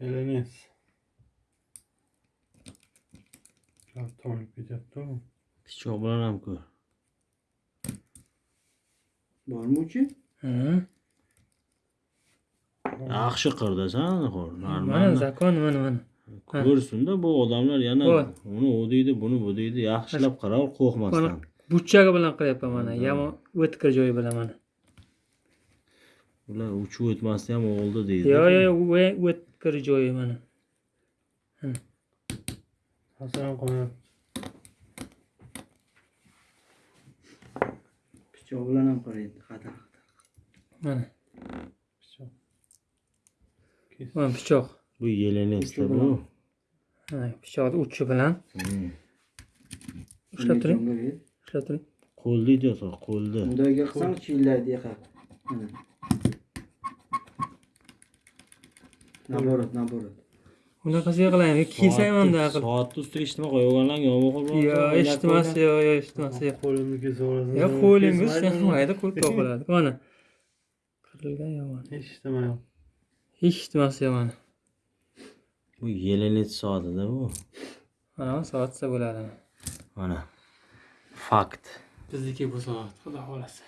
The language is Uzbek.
Elenez. Karton olib ketyapti-ku. pichoq bilan ham ko'r bormi uchi Ha. yaxshi qirdasan Mana normal zakon mana mana. ko'rsinda bu odamlar yana uni u deydi buni bu deydi yaxshilab qarav qo'rqmasdan Buchchagi bilan qilyapman mana. Yomon o'tkir joyi bilan mana. Ular uchib o'tmasdan ham o'g'ildi deydi Yo yo o- o'tkir joyi mana. Hasan qo'yib. pichoq bilan ham qaraydi xatar Mana. Pichoq. Mana pichoq. bu yelenesda Uchi bu pichoqni uchi bilan Hmm. ushlab turing. Ushlab turing. qo'lni deyapsan qo'lni bundoyga qilsang chiyillaydi yaqa mana naborat naborat Bunaqasiga qilaymi? Kiysaymanda aql. soatni ustiga eshitma qo'yganlar yomon qo'l Yo, eshitmas, yo, yo, eshitmas, yo. Qo'limni kesib yuborasan. Yo, qo'lingiz sezmaydi, qo'lga qoladi. Mana. Qirilgan yomon. Eshitmayapti. Eshitmas yo mana. bu yelenet soatida bu Mana soatsa bo'ladi. mana fakt Bizniki bu soat, xudo xohlasa.